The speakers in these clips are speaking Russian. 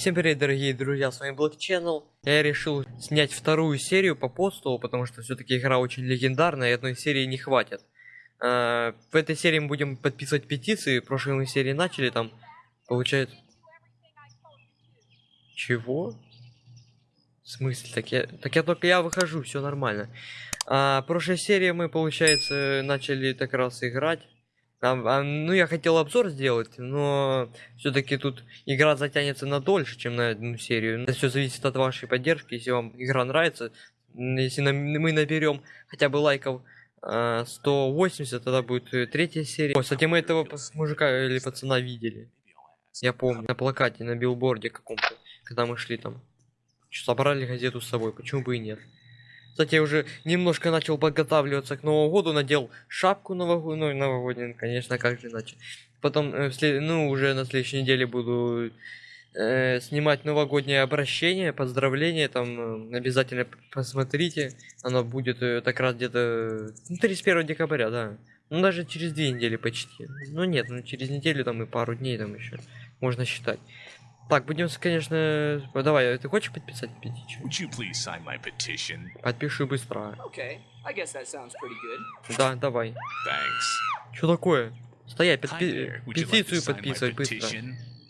Всем привет, дорогие друзья, с вами Black Channel. Я решил снять вторую серию по посту, потому что все-таки игра очень легендарная, и одной серии не хватит. А, в этой серии мы будем подписывать петиции, в прошлой мы серии начали, там, получается... Чего? В смысле? Так я, так я только я выхожу, все нормально. А, прошлой серии мы, получается, начали так раз играть. А, а, ну, я хотел обзор сделать, но все-таки тут игра затянется на дольше, чем на одну серию. Это все зависит от вашей поддержки. Если вам игра нравится, если на, мы наберем хотя бы лайков э, 180, тогда будет э, третья серия. О, кстати, мы этого мужика или пацана видели. Я помню, на плакате, на билборде каком-то, когда мы шли там. Собрали газету с собой, почему бы и нет. Кстати, я уже немножко начал подготавливаться к Новому году, надел шапку новогоднюю, ну, новогоднюю, конечно, как же иначе. Потом, э, ну, уже на следующей неделе буду э, снимать новогоднее обращение, поздравление, там, э, обязательно посмотрите, оно будет э, так раз где-то ну, 31 декабря, да. Ну, даже через две недели почти. Ну, нет, ну, через неделю там и пару дней там еще можно считать. Так, будем, конечно... Давай, ты хочешь подписать петицию? Подпиши быстро. Okay, I guess that sounds pretty good. Да, давай. Thanks. Что такое? Стоять, подпи... петицию подписывать быстро.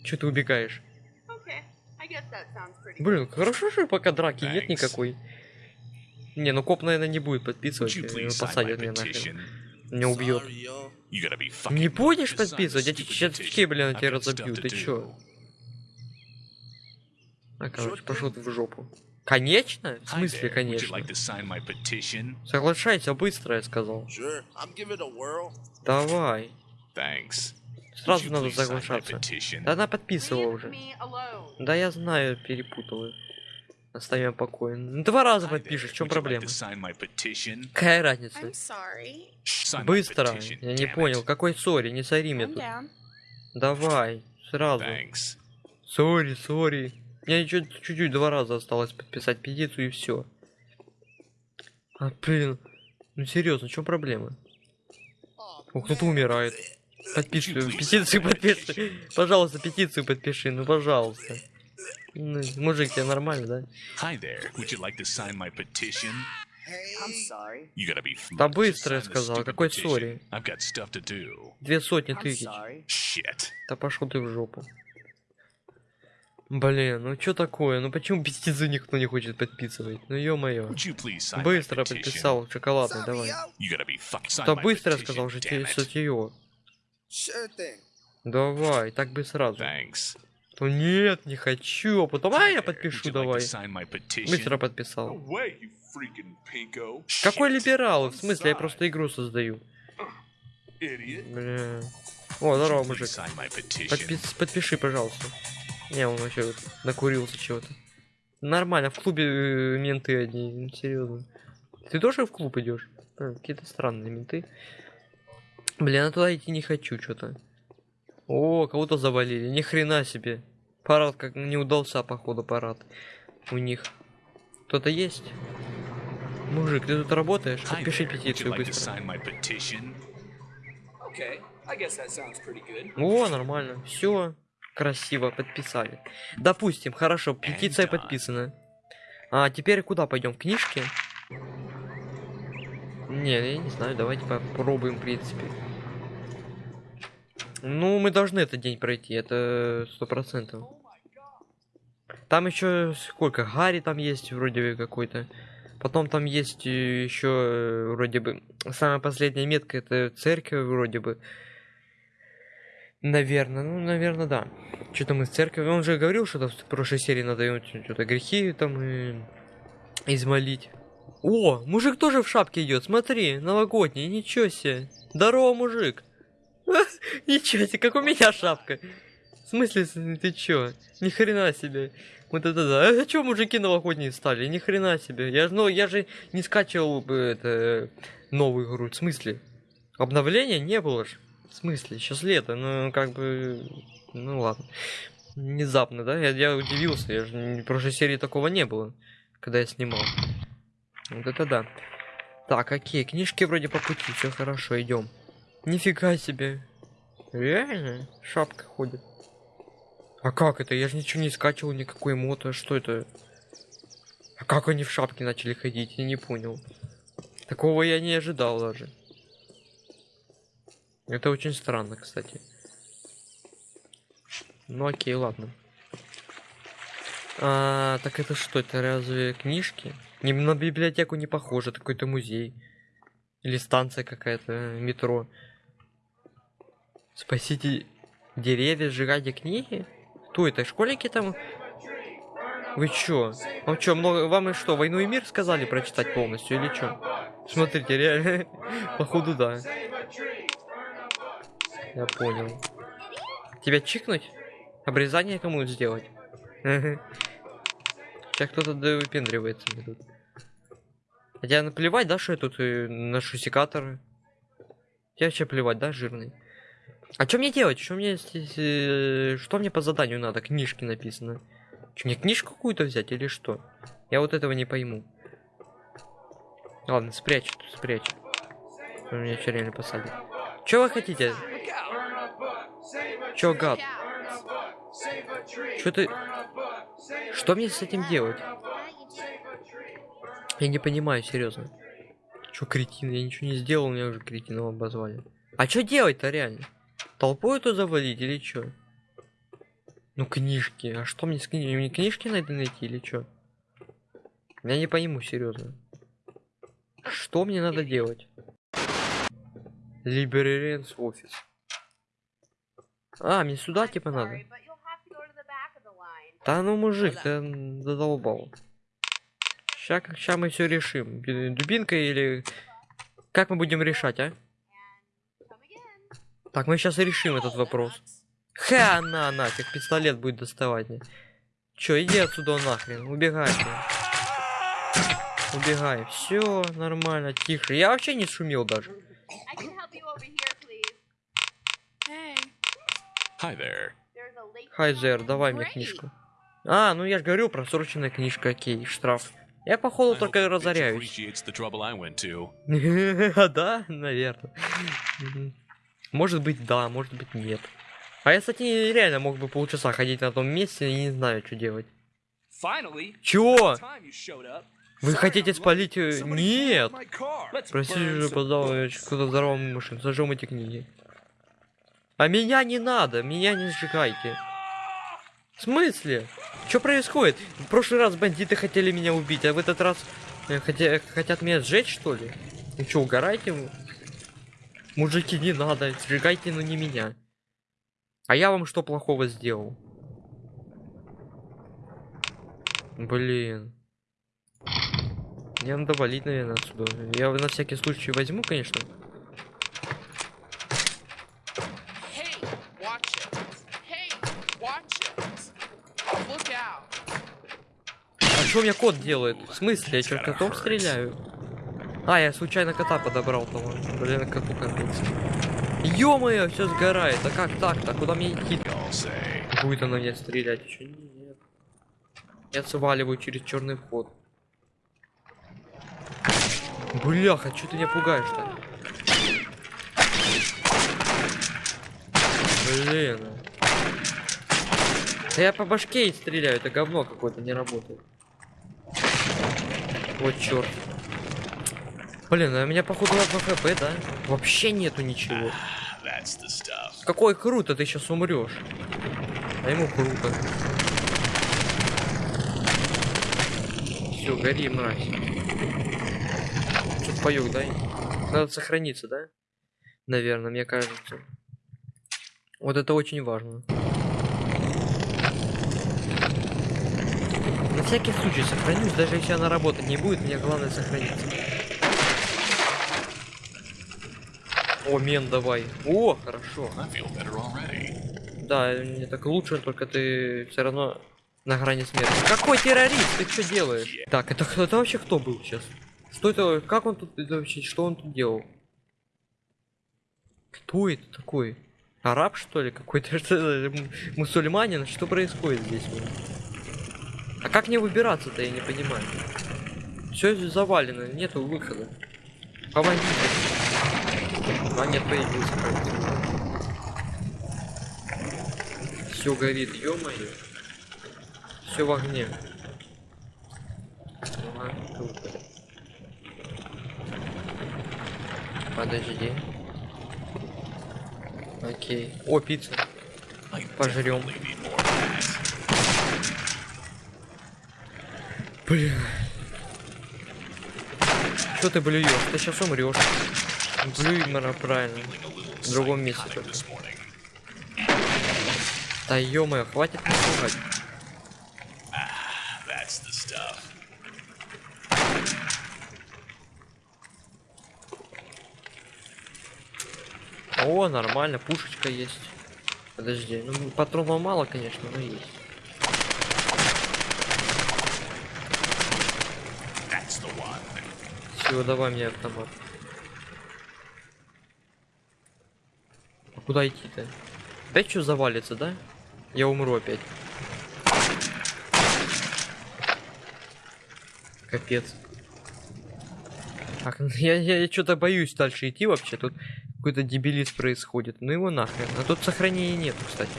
Че ты убегаешь? Okay, I guess that sounds pretty Блин, хорошо, что пока драки нет Thanks. никакой. Не, ну коп, наверное, не будет подписывать. Would sign my посадят меня нахрен. Меня убьет. Не будешь подписывать? Я тебе блин, тебя разобью. Ты чё? А, короче, пошел ты в жопу. Конечно? В смысле, конечно? like? Соглашайся быстро, я сказал. Sure. Давай. Thanks. Сразу надо соглашаться. Да она подписывала уже. Да я знаю, перепутала. Оставим покой. Ну, Два раза подпишешь, в чем проблема? Какая разница? Быстро. Я не понял, какой sorry, не sorry мне тут. Давай, сразу. Sorry, sorry. Мне еще чуть-чуть два раза осталось подписать петицию и все. А, блин. Ну серьезно, в чем проблема? О, кто-то умирает. Подпиши, петицию подпиши. Пожалуйста, петицию подпиши, ну пожалуйста. Ну, мужик, тебе нормально, да? Hi there. Would you like to sign my petition? I'm sorry. You gotta be Да быстро я сказал, какой сори? I've got stuff to do. Две сотни тысяч. Shit. Да пошел ты в жопу. Блин, ну что такое? Ну почему петицию никто не хочет подписывать? Ну ё-моё. Быстро подписал, шоколадный, давай. Да быстро я сказал, же тебе статью. Давай, так бы сразу. То нет, не хочу, а потом, а я подпишу, давай. Быстро подписал. Какой либерал? В смысле, я просто игру создаю. Бля. О, здорово, мужик. Подпис- подпиши, пожалуйста. Не, он вообще вот накурился чего-то. Нормально, в клубе э, менты одни, серьезно. Ты тоже в клуб идешь? Какие-то странные менты. Блин, я туда идти не хочу, что-то. О, кого-то завалили, ни хрена себе. Парад как не удался, походу, парад. У них. Кто-то есть? Мужик, ты тут работаешь? Подпиши петицию быстро. О, нормально. Все красиво подписали. Допустим, хорошо, петиция подписана. А теперь куда пойдем? Книжки? Не, я не знаю, давайте попробуем, в принципе. Ну, мы должны этот день пройти, это сто процентов. Там еще сколько? Гарри там есть вроде бы какой-то. Потом там есть еще вроде бы самая последняя метка это церковь вроде бы. Наверное, ну, наверное, да. Что-то мы с церковью. Он же говорил, что в прошлой серии надо ему что-то грехи там и... измолить. О, мужик тоже в шапке идет, смотри, новогодний, ничего себе. Здорово, мужик. Ничего себе, как у меня шапка. В смысле, ты чё? Ни хрена себе. Вот это да. А чё мужики новогодние стали? Ни хрена себе. Я, ну, я же не скачивал бы это новую игру. В смысле? Обновления не было ж. В смысле? Сейчас лето, ну как бы... Ну ладно. Внезапно, да? Я, я удивился. Я же в прошлой серии такого не было, когда я снимал. Вот это да. Так, какие книжки вроде по пути, все хорошо, идем. Нифига себе. Реально? Шапка ходит. А как это? Я же ничего не скачивал, никакой мото. Что это? А как они в шапке начали ходить? Я не понял. Такого я не ожидал даже. Это очень странно, кстати. Ну окей, ладно. А, так это что, это разве книжки? Не, на библиотеку не похоже, это какой-то музей. Или станция какая-то, метро. Спасите деревья, сжигайте книги? Кто это? Школьники там? Вы чё? Вам чё, много... Вам и что, «Войну и мир» сказали прочитать полностью или чё? Смотрите, реально, походу да. Я понял. Тебя чикнуть? Обрезание кому сделать? Сейчас кто-то выпендривается мне тут. Хотя наплевать, да, что я тут э, ношу секаторы? Тебе вообще плевать, да, жирный? А что мне делать? Что мне э, что мне по заданию надо? Книжки написано. Что мне книжку какую-то взять или что? Я вот этого не пойму. Ладно, спрячь, спрячь. Меня что реально посадит. Что вы хотите? Чё, гад? Что ты... Что мне с этим делать? Я не понимаю, серьезно. Чё, кретин? Я ничего не сделал, меня уже кретином обозвали. А что делать-то реально? Толпой это завалить или чё? Ну, книжки. А что мне с книжки? Мне книжки надо найти или чё? Я не пойму, серьезно. Что мне надо делать? Либераренс офис. А, мне сюда типа надо. Да ну мужик, ты задолбал. Сейчас, сейчас мы все решим. Ду- Дубинкой или... Как мы будем решать, а? Так, мы сейчас решим этот вопрос. Ха, на, нафиг, пистолет будет доставать мне. Чё, иди отсюда нахрен, убегай. ты. Убегай, все нормально, тише. Я вообще не шумел даже. Hey, Hi there. late Хайзер, давай мне книжку. А, ну я же говорю, просроченная книжка, окей, штраф. Я походу только разоряюсь. да, наверное. Может быть, да, может быть, нет. А я, кстати, реально мог бы полчаса ходить на том месте и не знаю, что делать. Чего? Вы хотите спалить... э, Нет! Простите же, пожалуйста, кто-то взорвал мою машину. Сожжем эти книги. А меня не надо, меня не сжигайте. В смысле? Что происходит? В прошлый раз бандиты хотели меня убить, а в этот раз э, хотя, хотят меня сжечь, что ли? Ну что, угорайте? Мужики, не надо, сжигайте, но не меня. А я вам что плохого сделал? Блин. Мне надо валить, наверное, отсюда. Я на всякий случай возьму, конечно. Hey, watch it. Hey, watch it. Look out. А что у меня кот делает? В смысле? Я что, котом стреляю? А, я случайно кота подобрал того. Блин, коту конец. Ё-моё, все сгорает. А как так-то? Куда мне идти? Будет она мне стрелять еще? Нет. Я сваливаю через черный вход. Бляха, что ты меня пугаешь-то? Блин. Да я по башке и стреляю, это говно какое-то не работает. Вот черт. Блин, а у меня походу одно хп, да? Вообще нету ничего. Stuff. Какой круто, ты сейчас умрешь. А ему круто. Все, гори, мразь. Что паёк, дай. Надо сохраниться, да? Наверное, мне кажется. Вот это очень важно. Всякий случай сохранюсь, даже если она работать не будет, мне главное сохраниться. О, мен давай. О, хорошо. Да, мне так лучше, только ты все равно на грани смерти. Какой террорист? Ты что делаешь? Так, это, это вообще кто был сейчас? Что это? Как он тут это вообще? Что он тут делал? Кто это такой? Араб что ли? Какой-то мусульманин? Что происходит здесь? А как мне выбираться-то, я не понимаю. Все завалено, нету выхода. Помогите. А нет, появился. Все горит, ё-моё. Все в огне. Ага, круто. Подожди. Окей. О, пицца. I Блин. Что ты блюешь? Ты сейчас умрешь. Блюй, мара, правильно. В другом месте только. Да ё хватит the stuff. О, нормально, пушечка есть. Подожди, ну патронов мало, конечно, но есть. Все, давай мне автомат. А куда идти-то? Опять что завалится, да? Я умру опять. Капец. Так, я, я, что-то боюсь дальше идти вообще. Тут какой-то дебилиз происходит. Ну его нахрен. А тут сохранения нет, кстати.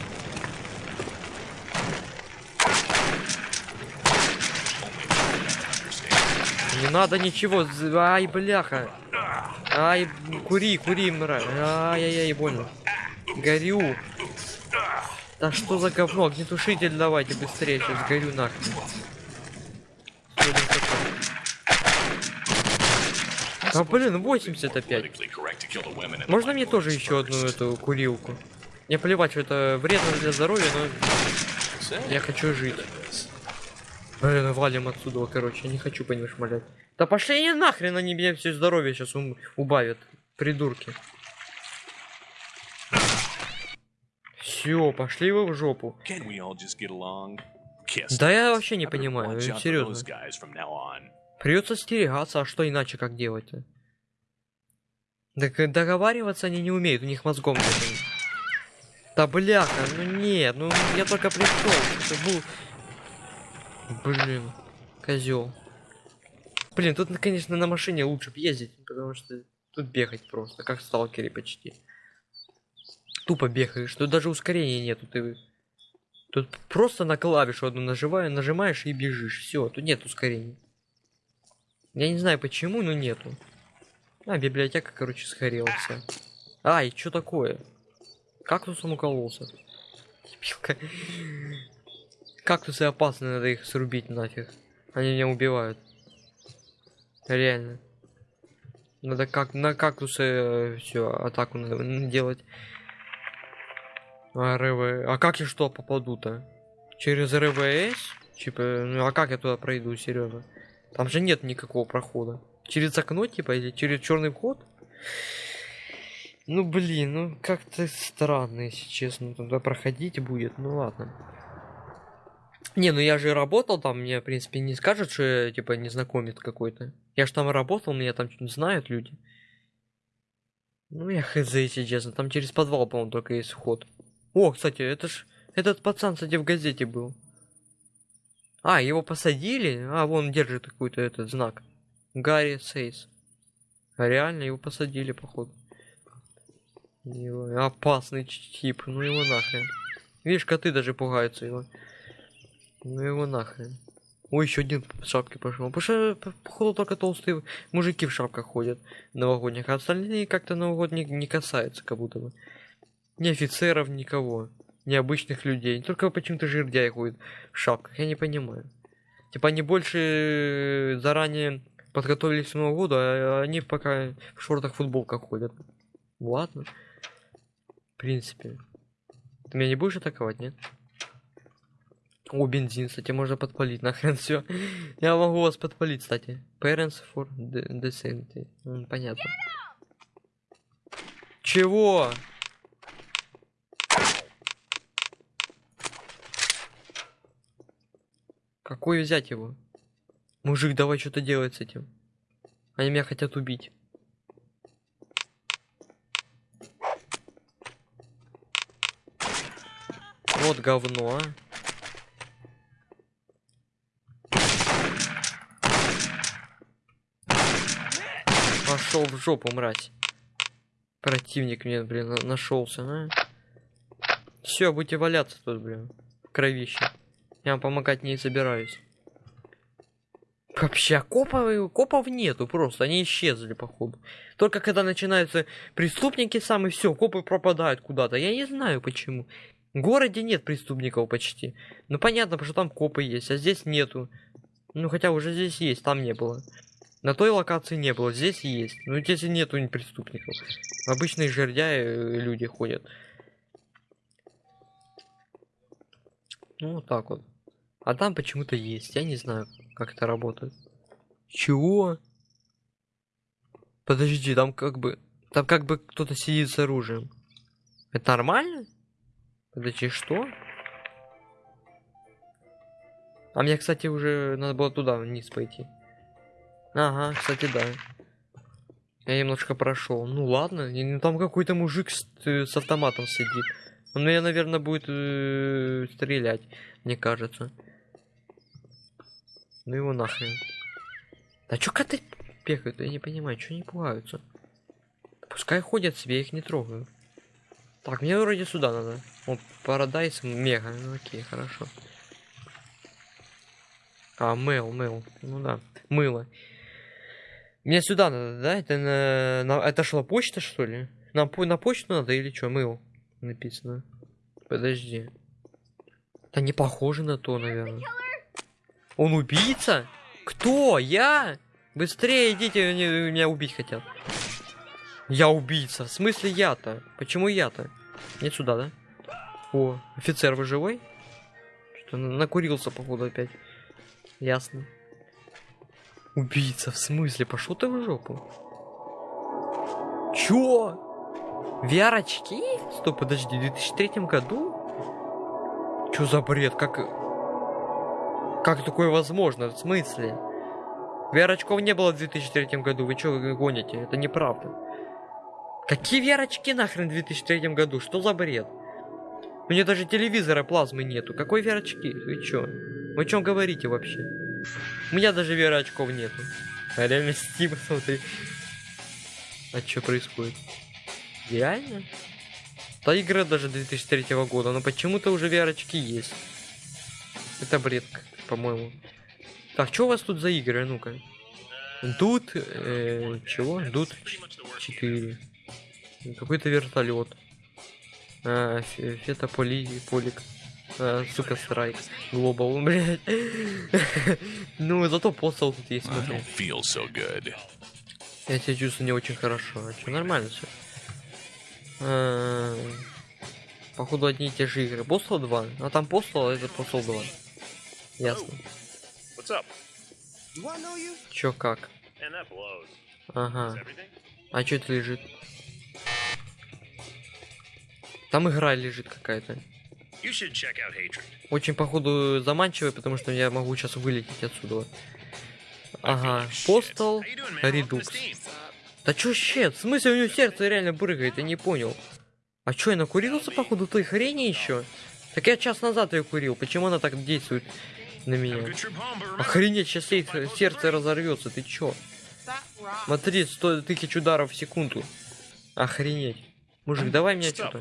Не надо ничего. Ай, бляха. Ай, кури, кури, мразь. Ай-яй-яй, больно. Горю. Да что за говно? Огнетушитель давайте быстрее, сейчас горю нахрен. Что это такое? А блин, 80 опять. Politically correct to kill the women and the Можно мне тоже еще одну эту курилку? Мне плевать, что это вредно для здоровья, но я хочу жить. Блин, валим отсюда, короче, я не хочу по ним шмалять. Да пошли они нахрен, они мне все здоровье сейчас убавят. Придурки. Все, пошли вы в жопу. Да я вообще не понимаю, серьезно. Придется стерегаться, а что иначе как делать-то? Так э, договариваться они не умеют, у них мозгом нет. Да бляха, ну нет, ну я только пришел. Это был... Блин, козел. Блин, тут, конечно, на машине лучше ездить, потому что тут бегать просто, как в сталкере почти. Тупо бегаешь, тут даже ускорения нету, ты... Тут просто на клавишу одну нажимаю, нажимаешь и бежишь. Все, тут нет ускорений. Я не знаю почему, но нету. А, библиотека, короче, сгорела вся. Ай, что такое? Кактусом укололся. Дебилка. Кактусы опасны, надо их срубить нафиг. Они меня убивают. Реально. Надо как на кактусы все атаку надо м, делать. А, РВ. А как я что попаду-то? Через РВС? Типа, ну а как я туда пройду, серьезно? Там же нет никакого прохода. Через окно, типа, или через черный вход? Ну блин, ну как-то странно, если честно, туда проходить будет. Ну ладно. Не, ну я же работал там, мне, в принципе, не скажут, что я, типа, незнакомец какой-то. Я же там работал, меня там что-нибудь знают люди. Ну я хз, если честно, там через подвал, по-моему, только есть вход. О, кстати, это ж, этот пацан, кстати, в газете был. А, его посадили? А, вон держит какой-то этот знак. Гарри Сейс. А реально его посадили, походу. Его- Опасный тип, ну его нахрен. Видишь, коты даже пугаются его. Ну его нахрен. Ой, еще один в шапке пошел. Потому что, по- походу, только толстые мужики в шапках ходят новогодних, а остальные как-то новогодних не касаются, как будто бы. Ни офицеров, никого. Ни обычных людей. Только почему-то жердяи ходят в шапках, я не понимаю. Типа они больше заранее подготовились к Новому году, а они пока в шортах, футболках ходят. Ладно. В принципе. Ты меня не будешь атаковать, нет? О, бензин, кстати, можно подпалить, нахрен все. Я могу вас подпалить, кстати. Parents for de- decent. М, Понятно. Чего? Какой взять его? Мужик, давай что-то делать с этим. Они меня хотят убить. Вот говно, а. Пошел в жопу, мразь. Противник мне, блин, на- нашелся, а? Все, будете валяться тут, блин. В кровище. Я вам помогать не собираюсь. Вообще, копов, копов нету просто, они исчезли, походу. Только когда начинаются преступники сами, все, копы пропадают куда-то. Я не знаю почему. В городе нет преступников почти. Ну понятно, потому что там копы есть, а здесь нету. Ну хотя уже здесь есть, там не было. На той локации не было, здесь есть. Ну здесь и нету ни преступников. Обычные жердяи э, люди ходят. Ну вот так вот. А там почему-то есть. Я не знаю, как это работает. Чего? Подожди, там как бы... Там как бы кто-то сидит с оружием. Это нормально? Подожди, что? А мне, кстати, уже надо было туда вниз пойти. Ага, кстати, да. Я немножко прошел. Ну ладно, там какой-то мужик с, э, с автоматом сидит. Он меня, наверное, будет э, стрелять, мне кажется. Ну его нахрен. Да чё коты бегают? Я не понимаю, что они пугаются. Пускай ходят себе, их не трогаю. Так, мне вроде сюда надо. О, Парадайс мега. Ну окей, хорошо. А, мыл, мыл. Ну да, мыло. Мне сюда надо, да? Это на, на это шла почта, что ли? На, по- на почту надо или что? Мыл написано. Подожди. Да не похоже на то, наверное. Он убийца? Кто? Я? Быстрее идите, они меня убить хотят. Я убийца. В смысле я-то? Почему я-то? Не сюда, да? О, офицер, вы живой? Что-то накурился, походу, опять. Ясно. Убийца, в смысле? Пошел ты в жопу. Чё? VR-очки? Стоп, подожди, в 2003 году? Чё за бред? Как... Как такое возможно? В смысле? VR-очков не было в 2003 году. Вы чё гоните? Это неправда. Какие VR-очки нахрен в 2003 году? Что за бред? У меня даже телевизора плазмы нету. Какой VR-очки? Вы чё? Вы о чем говорите вообще? У меня даже VR-очков нету. А реально Steam, смотри. А что происходит? Реально? Та игра даже 2003 года, но почему-то уже VR-очки есть. Это бред, по-моему. Так, что у вас тут за игры, ну-ка? Тут, э, чего? Тут 4. Какой-то вертолет. А, фе- фетополи, полик. А, сука, страйк. Глобал, блядь. Ну, зато постал тут есть, I смотри. don't feel so good. Я себя чувствую не очень хорошо. А что, нормально все. Походу одни и те же игры. Постал 2. А там постал, а это постал 2. Ясно. Чё как? Ага. А чё это лежит? Там игра лежит какая-то. Очень, походу, заманчивая, потому что я могу сейчас вылететь отсюда. Ага. To Редукс. Да чё щет? В смысле у него сердце реально прыгает? Я не понял. А чё, я накурился, походу, той хрени еще? Так я час назад ее курил. Почему она так действует на меня? Охренеть, сейчас ей сердце разорвется. Ты чё? Смотри, 100 тысяч ударов в секунду. Охренеть. Мужик, давай мне что-то.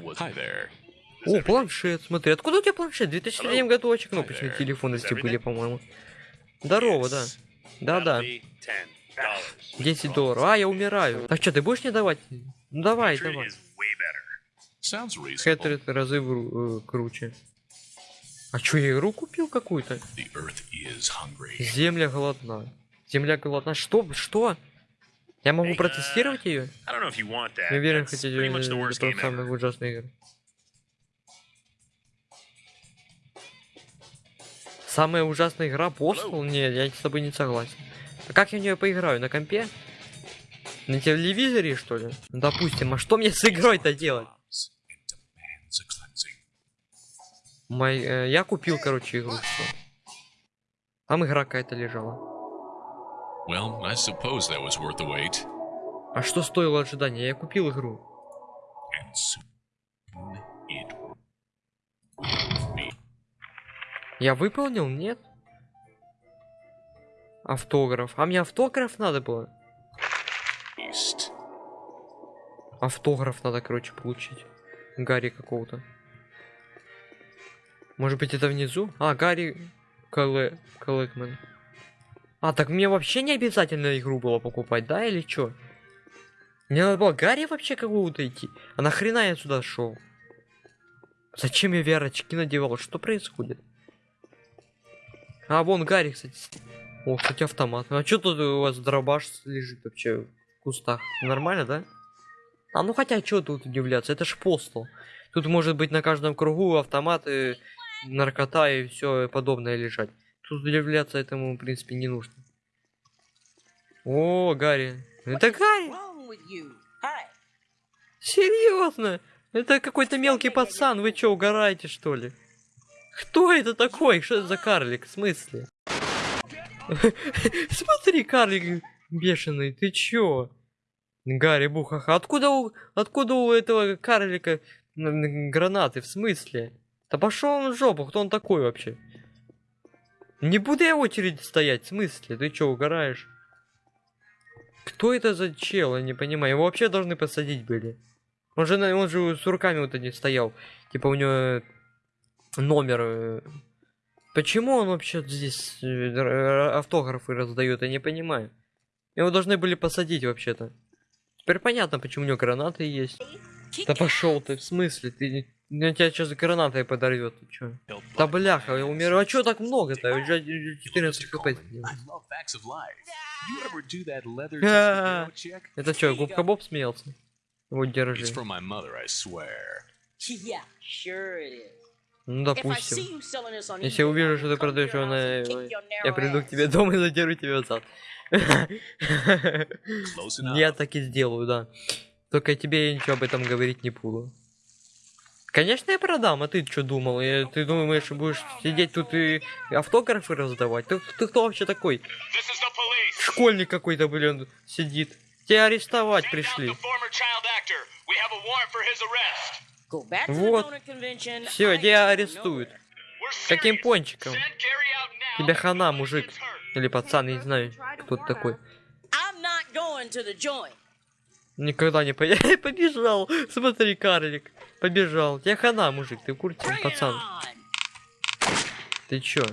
О, планшет, смотри. Откуда у тебя планшет? В 2003 году очень кнопочные телефоны были, по-моему. Здорово, да. Да-да. That'll be $10. 10 долларов. А, я умираю. Так что, ты будешь мне давать? Ну давай, давай. Хэтрид разы э, круче. А чё, я игру купил какую-то? Земля голодна. Земля голодна. Что? Что? Я могу протестировать ее? Want that. Не уверен, хотите это самая ужасная игра. Самая ужасная игра Postal? Нет, я с тобой не согласен. А как я в нее поиграю? На компе? На телевизоре, что ли? Ну, Допустим, а что мне с игрой-то делать? Мой, э, я купил, короче, игру. всё. Там игра какая-то лежала. Well, I suppose that was worth the wait. А что стоило ожидания? Я купил игру. And soon it will be. Я выполнил? Нет. Автограф. А мне автограф надо было? East. Автограф надо, короче, получить. Гарри какого-то. Может быть это внизу? А, Гарри Кале... Калэкмен. А, так мне вообще не обязательно игру было покупать, да, или чё? Мне надо было Гарри вообще какого-то идти. А нахрена я сюда шел? Зачем я VR-очки надевал? Что происходит? А, вон Гарри, кстати. О, кстати, автомат. А что тут у вас дробаш лежит вообще в кустах? Нормально, да? А ну хотя, что тут удивляться? Это ж постол. Тут может быть на каждом кругу автоматы, наркота и все подобное лежать. Тут удивляться этому, в принципе, не нужно. О, Гарри. Это Гарри! Серьезно? Это какой-то мелкий пацан, вы чё, угораете, что ли? Кто это такой? Что это за карлик? В смысле? Смотри, карлик бешеный, ты чё? Гарри Бухаха, откуда у, откуда у этого карлика гранаты? В смысле? Да пошел он в жопу, кто он такой вообще? Не буду я в очереди стоять, в смысле? Ты чё, угораешь? Кто это за чел, я не понимаю. Его вообще должны посадить были. Он же, он же с руками вот этим стоял. Типа у него номер. э. Почему он вообще здесь э, автографы раздает, я не понимаю. Его должны были посадить вообще-то. Теперь понятно, почему у него гранаты есть. Да пошел ты, в смысле? Ты на тебя сейчас гранатой подорвет, ты чё? Да бляха, я умер. А чё так много-то? Уже 14 хп. Это чё, губка Боб смеялся? Вот держи. Ну, допустим. Если eBay, увижу, что ты продаешь его на... Я приду к тебе дома и задеру тебя зад. Я так и сделаю, да. Только тебе я ничего об этом говорить не буду. Конечно, я продам, а ты что думал? Я- ты думаешь, будешь сидеть тут и автографы раздавать? Ты, ты кто вообще такой? Школьник какой-то, блин, сидит. Тебя арестовать пришли. Вот. Все, тебя арестуют. Каким пончиком? Тебе хана, мужик. Или пацан, я не знаю, кто ты такой. Никогда не по... побежал. Смотри, карлик. Побежал. Тебе хана, мужик, ты в курсе, Bring it пацан. Ты чё?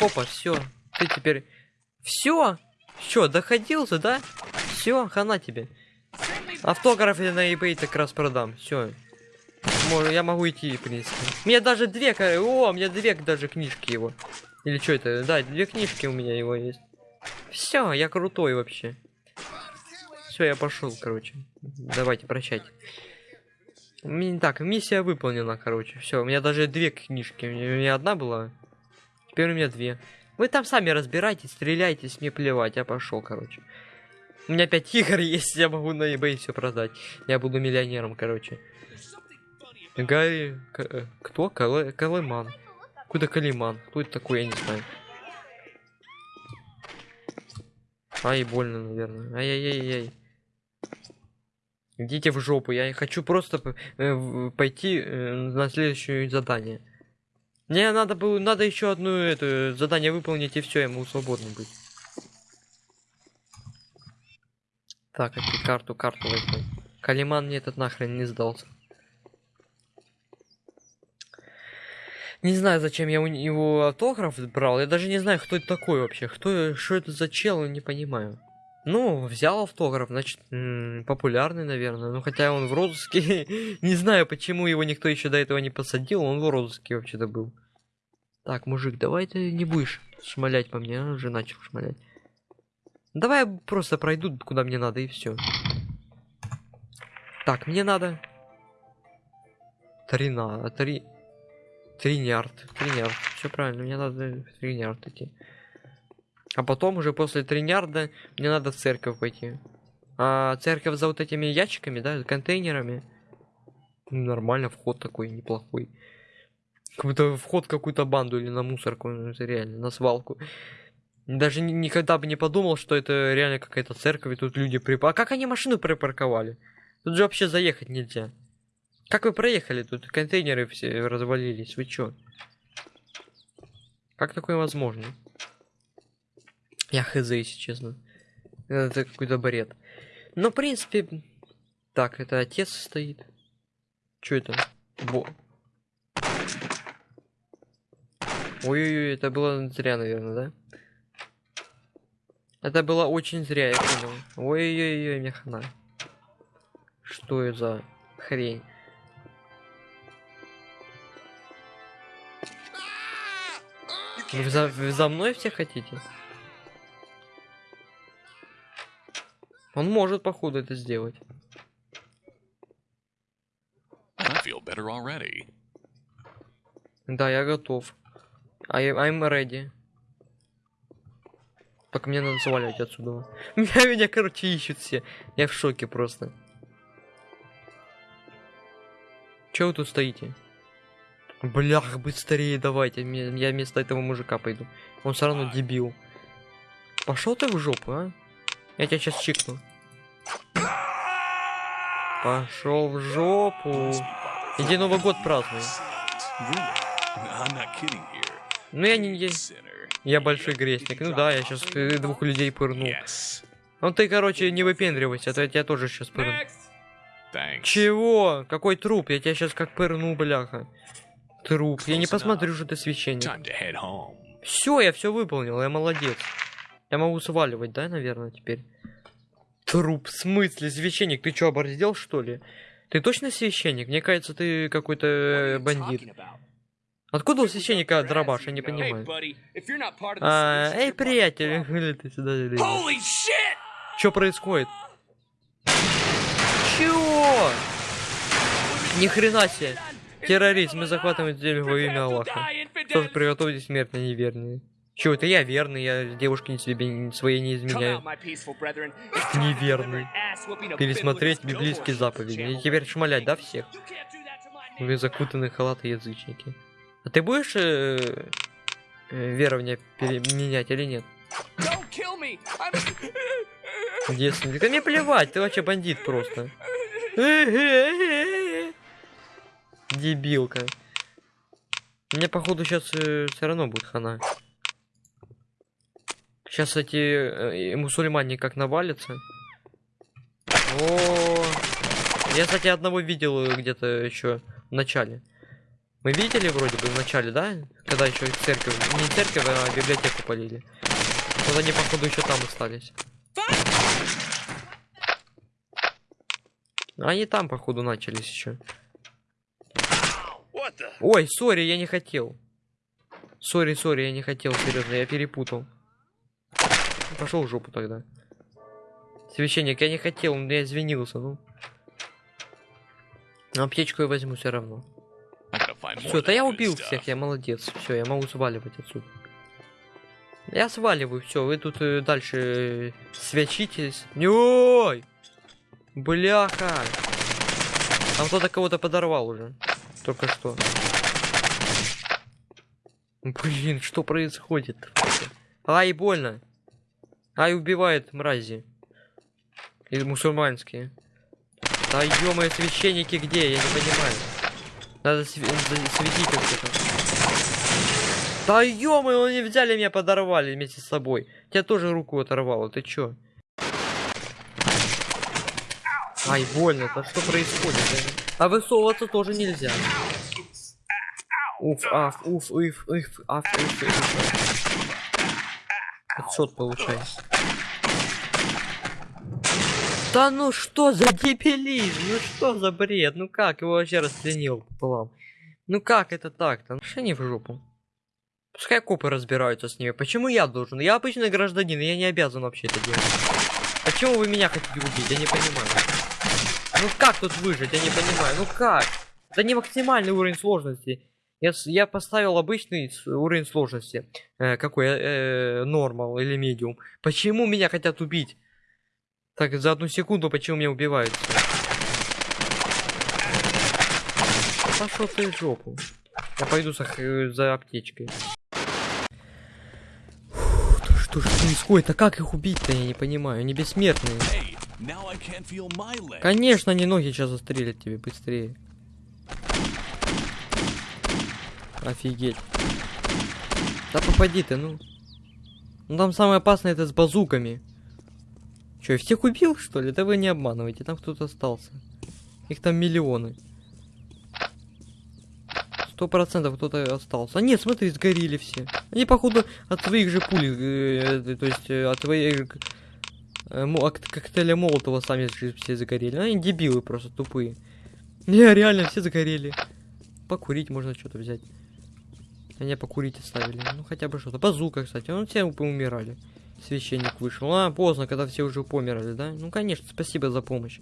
Опа, все. Ты теперь... Все? Все, доходился, да? Все, хана тебе. Автограф я на eBay так раз продам. Все. Я могу идти, в принципе. У меня даже две... О, у меня две даже книжки его. Или что это? Да, две книжки у меня его есть. Все, я крутой вообще. Все, я пошел, короче. Давайте, прощайте. Ми- Так, миссия выполнена, короче. Все, у меня даже две книжки. У меня одна была. Теперь у меня две. Вы там сами разбирайтесь, стреляйтесь, мне плевать, я пошел, короче. У меня пять игр есть, я могу на eBay все продать. Я буду миллионером, короче. Гарри... К- э, Кто? Кале... Калеман. Куда Калиман? Кто это такой, я не знаю. Ай, больно, наверное. Ай-яй-яй-яй. Идите в жопу, я хочу просто э, пойти э, на следующее задание. Мне надо было, надо еще одно это задание выполнить и все, могу свободно быть. Так, опять карту, карту возьму. Калиман мне этот нахрен не сдался. Не знаю, зачем я у него автограф брал. Я даже не знаю, кто это такой вообще. Кто, что это за чел, не понимаю. Ну, взял автограф, значит, популярный, наверное. Ну, хотя он в розыске. не знаю, почему его никто еще до этого не посадил. Он в розыске вообще-то был. Так, мужик, давай ты не будешь шмалять по мне. Он уже начал шмалять. Давай я просто пройду, куда мне надо, и все. Так, мне надо... Трина... Три... Тринярд. Тринярд. Все правильно, мне надо в Тринярд идти. А потом уже после Тринярда мне надо в церковь пойти. А церковь за вот этими ящиками, да, контейнерами. Ну, Нормально, вход такой неплохой. Как будто вход какую-то банду или на мусорку, ну, это реально, на свалку. Даже ни- никогда бы не подумал, что это реально какая-то церковь, и тут люди прип... А как они машину припарковали? Тут же вообще заехать нельзя. Как вы проехали? Тут контейнеры все развалились. Вы чё? Как такое возможно? Я хз, если честно. Это какой-то бред. Но, в принципе... Так, это отец стоит. Чё это? Бо... Ой-ой-ой, это было зря, наверное, да? Это было очень зря, я понял. Ой-ой-ой, мне хана. Что это за хрень? Вы за, вы за мной все хотите? Он может, походу, это сделать. Да, я готов. I, I'm ready. Только мне надо сваливать отсюда. Меня, меня, короче, ищут все. Я в шоке просто. Че вы тут стоите? Блях, быстрее давайте. Я вместо этого мужика пойду. Он все равно дебил. Пошел ты в жопу, а? Я тебя сейчас чикну. Пошел в жопу. Иди Новый год празднуй. Ну я не... я- большой грешник. Ну да, я сейчас двух людей пырну. Yes. Ну ты, короче, не выпендривайся, а то я тебя тоже сейчас пырну. Чего? Какой труп? Я тебя сейчас как пырну, бляха. Труп. Я не посмотрю, что ты священник. Все, я все выполнил, я молодец. Я могу сваливать, да, наверное, теперь? Труп, в смысле, священник? Ты что, оборзел, что ли? Ты точно священник? Мне кажется, ты какой-то э, бандит. Откуда у священника дробаш? Я не понимаю. А, эй, приятель, или ты сюда или! Что происходит? Чего? Ни хрена себе. Террорист, мы захватываем землю во имя Аллаха. Что ж, приготовьтесь смерть на неверные. Чего, это я верный, я девушке себе своей не изменяю. Неверный. Пересмотреть библейские заповеди. И теперь шмалять, да, всех? Вы закутанные халаты язычники. А ты будешь э, э, верование переменять или нет? Девственник. Да мне плевать, ты вообще бандит просто. Дебилка. Мне походу сейчас все равно будет хана. Сейчас эти э, мусульмане как навалятся. О, я, кстати, одного видел э, где-то еще в начале. Мы видели вроде бы в начале, да? Когда еще церковь, не церковь, а библиотеку полили. Вот они, походу, еще там остались. Они там, походу, начались еще. Ой, sorry, я не хотел. Sorry, sorry, я не хотел, серьезно, я перепутал. Пошел в жопу тогда. Священник, я не хотел, но я извинился, ну. Аптечку я возьму все равно. Все, да я убил всех, я молодец. Все, я могу сваливать отсюда. Я сваливаю, все, вы тут э, дальше э, свячитесь. Ой! Бляха! Там кто-то кого-то подорвал уже. Только что. Блин, что происходит? Ай, больно. Ай, убивает мрази. И мусульманские. Да ё священники где? Я не понимаю. Надо светить что-то. Да ё они взяли меня, подорвали вместе с собой. Тебя тоже руку оторвало, ты чё? Ай, больно, да что происходит? А высовываться тоже нельзя. Уф, аф, уф, уф, уф, аф, уф, уф. Отсчет получается. Да ну что за дебилизм? Ну что за бред? Ну как его вообще расчленил пополам? Ну как это так-то? Ну что не в жопу? Пускай копы разбираются с ними. Почему я должен? Я обычный гражданин, я не обязан вообще это делать. Почему вы меня хотите убить? Я не понимаю. Ну как тут выжить? Я не понимаю. Ну как? Это не максимальный уровень сложности. Я, я поставил обычный уровень сложности. Э, какой? Э, нормал или медиум. Почему меня хотят убить? Так, за одну секунду почему меня убивают? Пошел ты в жопу. Я пойду за, х- за аптечкой. Фух, да что ж происходит? А как их убить-то, я не понимаю. Они бессмертные. Конечно, они ноги сейчас застрелят тебе быстрее. Офигеть. Да попади ты, ну. Ну там самое опасное это с базуками. Че, всех убил, что ли? Да вы не обманывайте, там кто-то остался. Их там миллионы. Сто процентов кто-то остался. А нет, смотри, сгорели все. Они, походу, от своих же пуль, э, э, то есть э, от своих э, коктейля Молотова сами все загорели. Они дебилы просто тупые. Не, реально, все загорели. Покурить можно что-то взять. Они покурить оставили. Ну, хотя бы что-то. Базука, кстати. Ну, все умирали. Священник вышел. А, поздно, когда все уже померли, да? Ну, конечно, спасибо за помощь.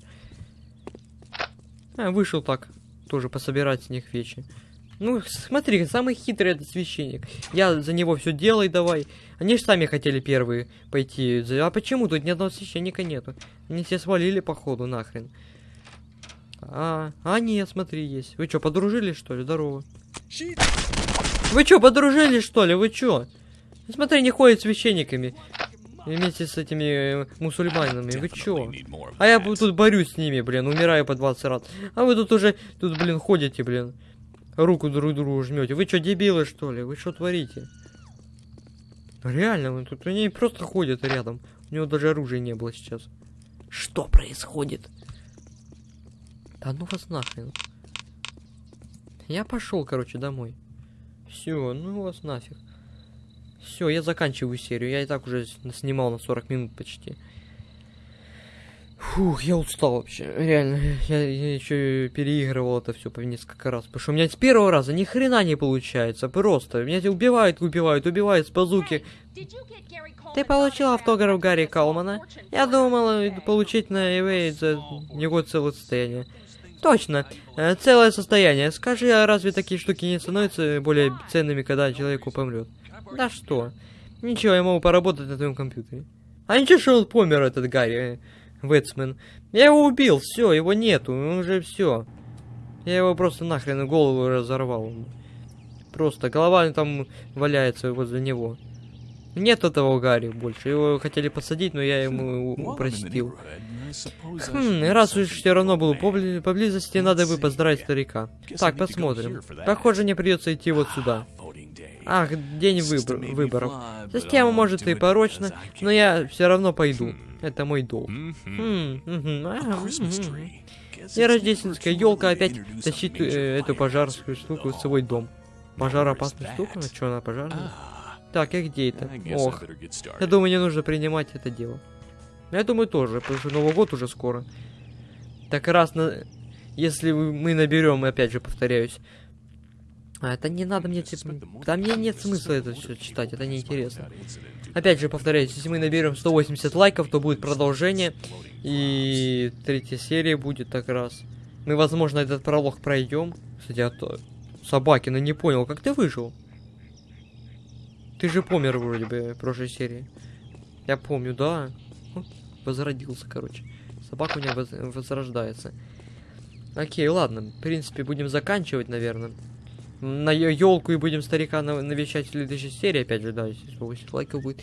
А, вышел так. Тоже пособирать с них вещи. Ну, смотри, самый хитрый этот священник. Я за него все делай давай. Они же сами хотели первые пойти. А почему тут ни одного священника нету? Они все свалили, походу, нахрен. А, а нет, смотри, есть. Вы что, подружились, что ли? Здорово. Вы что, подружились, что ли? Вы что? Смотри, не ходят священниками. Вместе с этими э, мусульманами. Вы чё? А я тут борюсь с ними, блин, умираю по 20 раз. А вы тут уже, тут, блин, ходите, блин. Руку друг другу жмете. Вы что, дебилы, что ли? Вы что творите? Реально, вы тут они просто ходят рядом. У него даже оружия не было сейчас. Что происходит? Да ну вас нахрен. Я пошел, короче, домой. Все, ну вас нафиг. Все, я заканчиваю серию. Я и так уже снимал на 40 минут почти. Фух, я устал вообще. Реально, я, еще переигрывал это все по несколько раз. Потому что у меня с первого раза ни хрена не получается. Просто. Меня эти убивают, убивают, убивают с базуки. Ты получил автограф Гарри Калмана? Я думал э, получить на eBay за него целое состояние. Точно, э, целое состояние. Скажи, а разве такие штуки не становятся более ценными, когда человеку помрет? Да что? Ничего, я могу поработать на твоем компьютере. А ничего, что он помер, этот Гарри э, Вэтсмен. Я его убил, все, его нету, он уже все. Я его просто нахрен голову разорвал. Просто голова там валяется возле него. Нет этого Гарри больше. Его хотели посадить, но я ему While I'm in the простил. neighborhood, I suppose I Хм, раз уж все равно был побли- поблизости, надо бы поздравить старика. Так, посмотрим. Похоже, мне придется идти вот сюда. Ах, день выбор- выборов. Система может и порочна, но я все равно пойду. Хм. Это мой долг. И рождественская елка опять тащит э, эту пожарскую штуку в свой дом. Пожароопасная Where's штука? А что она пожарная? Ah, Так, и где это? Ох, я думаю, не нужно принимать это дело. Я думаю, тоже, потому что Новый год уже скоро. Так раз на... Если мы наберем, опять же, повторяюсь. А, это не надо мне, типа... Да мне нет смысла это все читать, это неинтересно. Опять же, повторяюсь, если мы наберем 180 лайков, то будет продолжение. И третья серия будет так раз. Мы, возможно, этот пролог пройдем. Кстати, а то... Собакина не понял, как ты выжил? Ты же помер вроде бы в прошлой серии. Я помню, да. Ну, Возродился, короче. Собака у меня воз- возрождается. Окей, ладно. В принципе, будем заканчивать, наверное. На елку и будем старика на- навещать в следующей серии, опять же, да, если 180 лайков будет.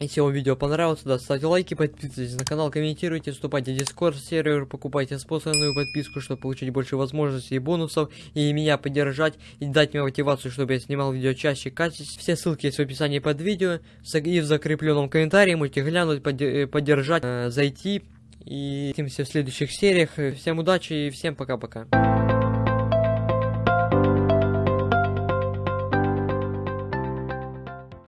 Если вам видео понравилось, да, ставьте лайки, подписывайтесь на канал, комментируйте, вступайте в Discord сервер, покупайте спонсорную подписку, чтобы получить больше возможностей и бонусов, и меня поддержать, и дать мне мотивацию, чтобы я снимал видео чаще, качественно. Все ссылки есть в описании под видео, и в закрепленном комментарии, можете глянуть, э, поддержать, э, зайти, и увидимся в следующих сериях. Всем удачи и всем пока-пока.